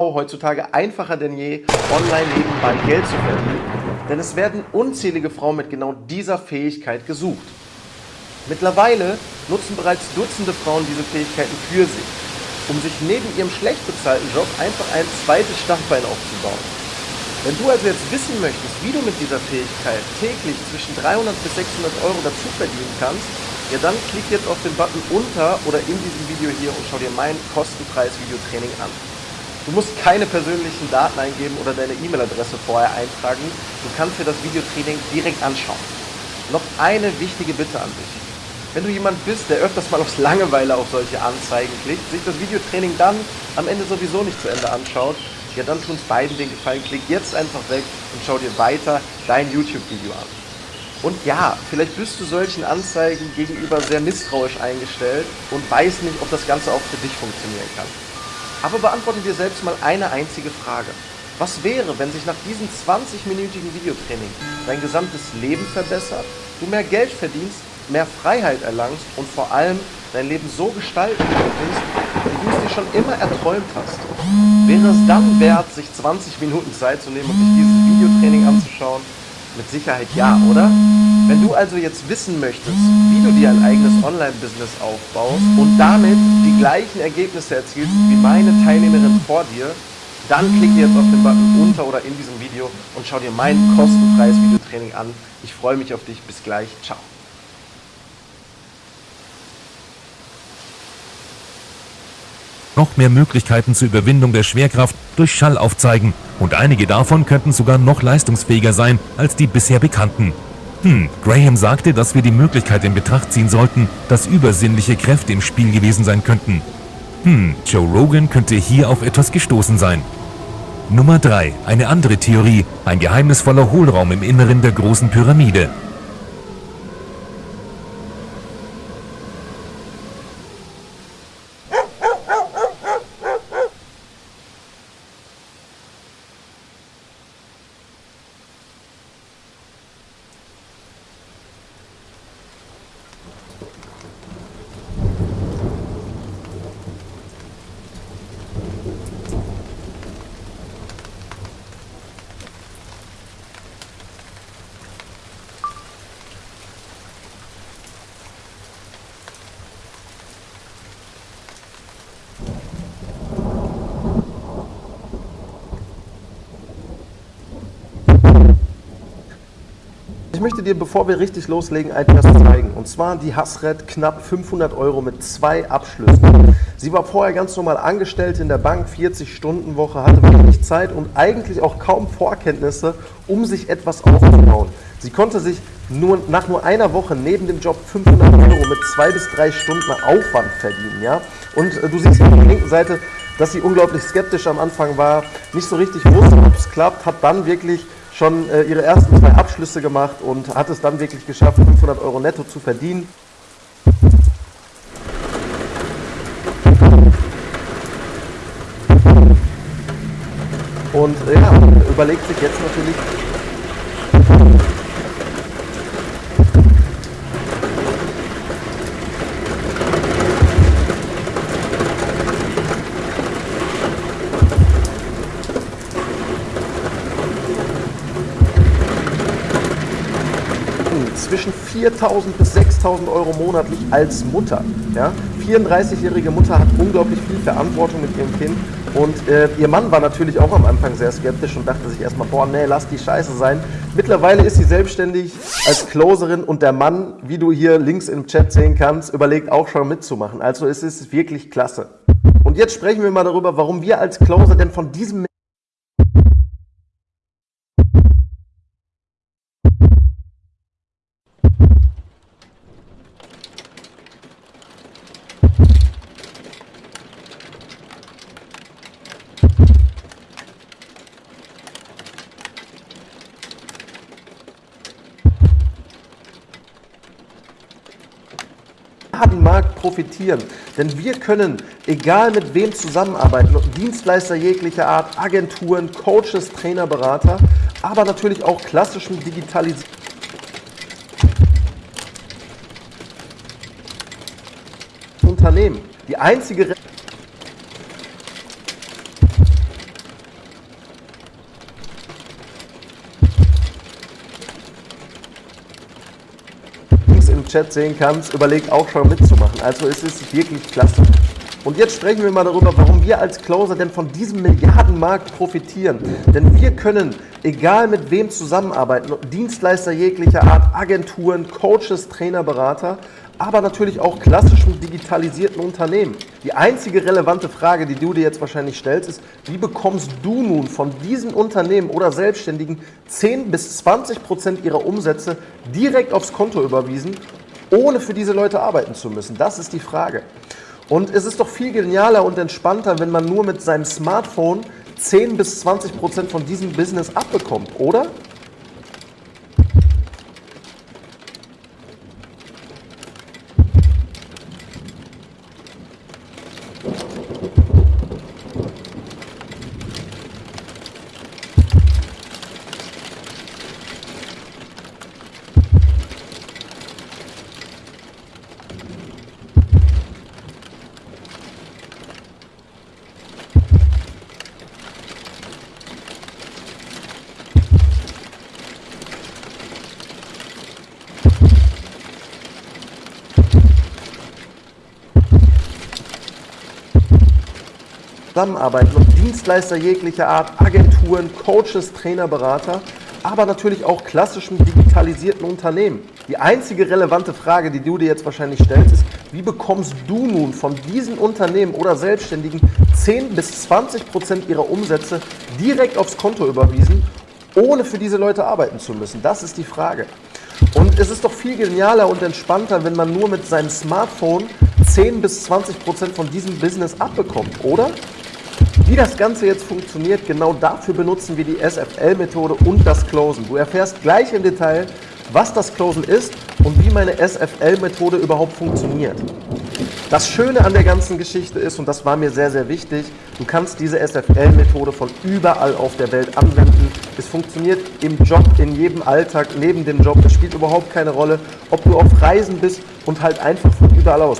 heutzutage einfacher denn je, online nebenbei Geld zu verdienen, denn es werden unzählige Frauen mit genau dieser Fähigkeit gesucht. Mittlerweile nutzen bereits Dutzende Frauen diese Fähigkeiten für sich, um sich neben ihrem schlecht bezahlten Job einfach ein zweites Standbein aufzubauen. Wenn du also jetzt wissen möchtest, wie du mit dieser Fähigkeit täglich zwischen 300 bis 600 Euro dazu verdienen kannst, ja dann klick jetzt auf den Button unter oder in diesem Video hier und schau dir mein kostenfreies Videotraining an. Du musst keine persönlichen Daten eingeben oder deine E-Mail-Adresse vorher eintragen. Du kannst dir das Videotraining direkt anschauen. Noch eine wichtige Bitte an dich. Wenn du jemand bist, der öfters mal aus Langeweile auf solche Anzeigen klickt, sich das Videotraining dann am Ende sowieso nicht zu Ende anschaut, ja dann tu uns beiden den Gefallen, klick jetzt einfach weg und schau dir weiter dein YouTube-Video an. Und ja, vielleicht bist du solchen Anzeigen gegenüber sehr misstrauisch eingestellt und weißt nicht, ob das Ganze auch für dich funktionieren kann. Aber beantworte dir selbst mal eine einzige Frage. Was wäre, wenn sich nach diesem 20-minütigen Videotraining dein gesamtes Leben verbessert, du mehr Geld verdienst, mehr Freiheit erlangst und vor allem dein Leben so gestalten könntest, wie du es dir schon immer erträumt hast? Wäre es dann wert, sich 20 Minuten Zeit zu nehmen und sich dieses Videotraining anzuschauen? Mit Sicherheit ja, oder? Wenn du also jetzt wissen möchtest, wie du dir ein eigenes Online-Business aufbaust und damit die gleichen Ergebnisse erzielst wie meine Teilnehmerin vor dir, dann klicke jetzt auf den Button unter oder in diesem Video und schau dir mein kostenfreies Videotraining an. Ich freue mich auf dich. Bis gleich. Ciao. noch mehr Möglichkeiten zur Überwindung der Schwerkraft durch Schall aufzeigen und einige davon könnten sogar noch leistungsfähiger sein als die bisher bekannten. Hm, Graham sagte, dass wir die Möglichkeit in Betracht ziehen sollten, dass übersinnliche Kräfte im Spiel gewesen sein könnten. Hm, Joe Rogan könnte hier auf etwas gestoßen sein. Nummer 3. Eine andere Theorie. Ein geheimnisvoller Hohlraum im Inneren der großen Pyramide. Ich möchte dir, bevor wir richtig loslegen, etwas zeigen. Und zwar die Hasret knapp 500 Euro mit zwei Abschlüssen. Sie war vorher ganz normal Angestellte in der Bank, 40-Stunden-Woche, hatte wenig Zeit und eigentlich auch kaum Vorkenntnisse, um sich etwas aufzubauen. Sie konnte sich nur, nach nur einer Woche neben dem Job 500 Euro mit zwei bis drei Stunden Aufwand verdienen. Ja? Und äh, du siehst auf der linken Seite, dass sie unglaublich skeptisch am Anfang war, nicht so richtig wusste, ob es klappt, hat dann wirklich schon äh, ihre ersten zwei Abschlüsse gemacht und hat es dann wirklich geschafft, 500 Euro netto zu verdienen. Und ja, überlegt sich jetzt natürlich, zwischen 4.000 bis 6.000 Euro monatlich als Mutter. Ja? 34-jährige Mutter hat unglaublich viel Verantwortung mit ihrem Kind und äh, ihr Mann war natürlich auch am Anfang sehr skeptisch und dachte sich erstmal, boah, nee, lass die Scheiße sein. Mittlerweile ist sie selbstständig als Closerin und der Mann, wie du hier links im Chat sehen kannst, überlegt auch schon mitzumachen. Also es ist wirklich klasse. Und jetzt sprechen wir mal darüber, warum wir als Closer denn von diesem profitieren. Denn wir können, egal mit wem zusammenarbeiten, Dienstleister jeglicher Art, Agenturen, Coaches, Trainer, Berater, aber natürlich auch klassischen Digitalisierung. Unternehmen. Die einzige Chat sehen kannst, überleg auch schon mitzumachen. Also es ist wirklich klasse. Und jetzt sprechen wir mal darüber, warum wir als Closer denn von diesem Milliardenmarkt profitieren. Denn wir können, egal mit wem zusammenarbeiten, Dienstleister jeglicher Art, Agenturen, Coaches, Trainer, Berater, aber natürlich auch klassischen digitalisierten Unternehmen. Die einzige relevante Frage, die du dir jetzt wahrscheinlich stellst, ist, wie bekommst du nun von diesen Unternehmen oder Selbstständigen 10 bis 20 Prozent ihrer Umsätze direkt aufs Konto überwiesen, ohne für diese Leute arbeiten zu müssen? Das ist die Frage. Und es ist doch viel genialer und entspannter, wenn man nur mit seinem Smartphone 10 bis 20 Prozent von diesem Business abbekommt, oder? Zusammenarbeiten und Dienstleister jeglicher Art, Agenturen, Coaches, Trainer, Berater, aber natürlich auch klassischen digitalisierten Unternehmen. Die einzige relevante Frage, die du dir jetzt wahrscheinlich stellst, ist, wie bekommst du nun von diesen Unternehmen oder Selbstständigen 10 bis 20 Prozent ihrer Umsätze direkt aufs Konto überwiesen, ohne für diese Leute arbeiten zu müssen? Das ist die Frage. Und es ist doch viel genialer und entspannter, wenn man nur mit seinem Smartphone 10 bis 20 Prozent von diesem Business abbekommt, oder? Wie das Ganze jetzt funktioniert, genau dafür benutzen wir die SFL-Methode und das Closen. Du erfährst gleich im Detail, was das Closen ist und wie meine SFL-Methode überhaupt funktioniert. Das Schöne an der ganzen Geschichte ist, und das war mir sehr, sehr wichtig, du kannst diese SFL-Methode von überall auf der Welt anwenden. Es funktioniert im Job, in jedem Alltag, neben dem Job. Es spielt überhaupt keine Rolle, ob du auf Reisen bist und halt einfach von überall aus.